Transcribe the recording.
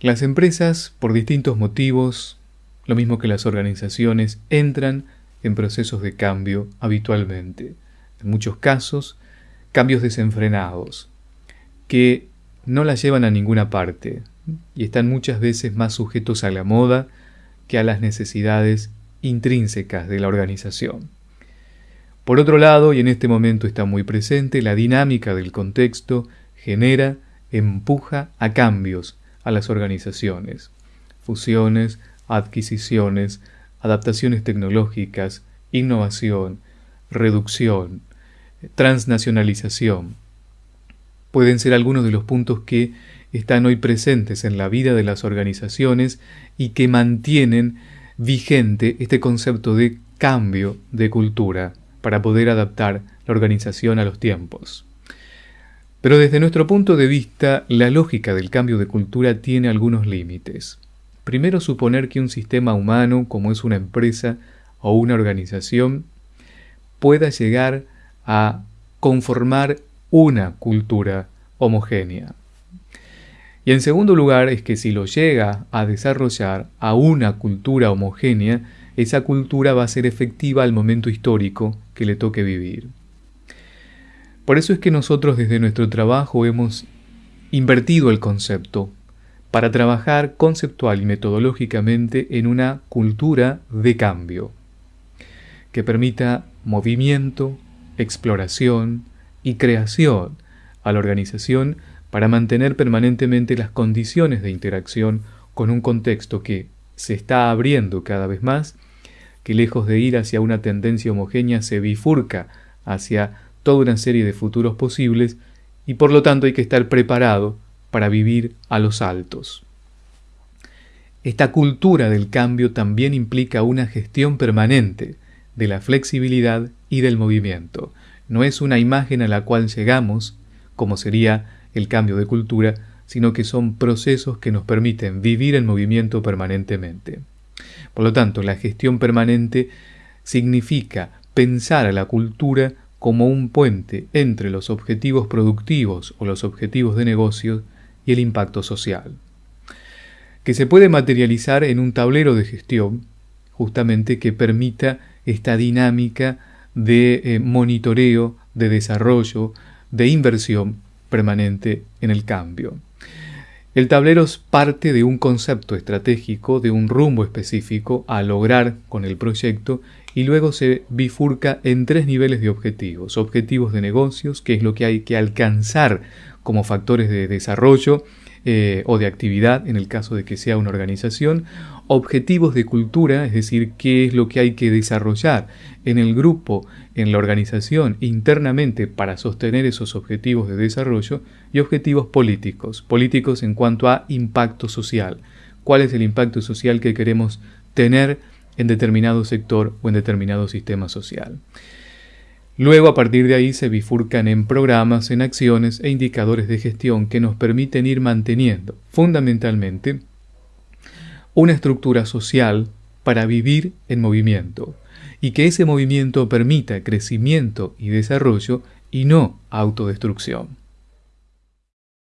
Las empresas, por distintos motivos, lo mismo que las organizaciones, entran en procesos de cambio habitualmente. En muchos casos, cambios desenfrenados, que no las llevan a ninguna parte y están muchas veces más sujetos a la moda que a las necesidades intrínsecas de la organización. Por otro lado, y en este momento está muy presente, la dinámica del contexto genera, empuja a cambios a las organizaciones, fusiones, adquisiciones, adaptaciones tecnológicas, innovación, reducción, transnacionalización. Pueden ser algunos de los puntos que están hoy presentes en la vida de las organizaciones y que mantienen vigente este concepto de cambio de cultura para poder adaptar la organización a los tiempos. Pero desde nuestro punto de vista, la lógica del cambio de cultura tiene algunos límites. Primero, suponer que un sistema humano, como es una empresa o una organización, pueda llegar a conformar una cultura homogénea. Y en segundo lugar es que si lo llega a desarrollar a una cultura homogénea, esa cultura va a ser efectiva al momento histórico que le toque vivir. Por eso es que nosotros desde nuestro trabajo hemos invertido el concepto para trabajar conceptual y metodológicamente en una cultura de cambio que permita movimiento, exploración y creación a la organización para mantener permanentemente las condiciones de interacción con un contexto que se está abriendo cada vez más, que lejos de ir hacia una tendencia homogénea se bifurca hacia toda una serie de futuros posibles y por lo tanto hay que estar preparado para vivir a los altos. Esta cultura del cambio también implica una gestión permanente de la flexibilidad y del movimiento. No es una imagen a la cual llegamos, como sería el cambio de cultura, sino que son procesos que nos permiten vivir en movimiento permanentemente. Por lo tanto, la gestión permanente significa pensar a la cultura como un puente entre los objetivos productivos o los objetivos de negocio y el impacto social, que se puede materializar en un tablero de gestión justamente que permita esta dinámica de eh, monitoreo, de desarrollo, de inversión permanente en el cambio. El tablero es parte de un concepto estratégico, de un rumbo específico a lograr con el proyecto y luego se bifurca en tres niveles de objetivos. Objetivos de negocios, que es lo que hay que alcanzar como factores de desarrollo eh, o de actividad en el caso de que sea una organización. Objetivos de cultura, es decir, qué es lo que hay que desarrollar en el grupo, en la organización, internamente para sostener esos objetivos de desarrollo. Y objetivos políticos, políticos en cuanto a impacto social. ¿Cuál es el impacto social que queremos tener? En determinado sector o en determinado sistema social. Luego, a partir de ahí, se bifurcan en programas, en acciones e indicadores de gestión que nos permiten ir manteniendo, fundamentalmente, una estructura social para vivir en movimiento, y que ese movimiento permita crecimiento y desarrollo y no autodestrucción.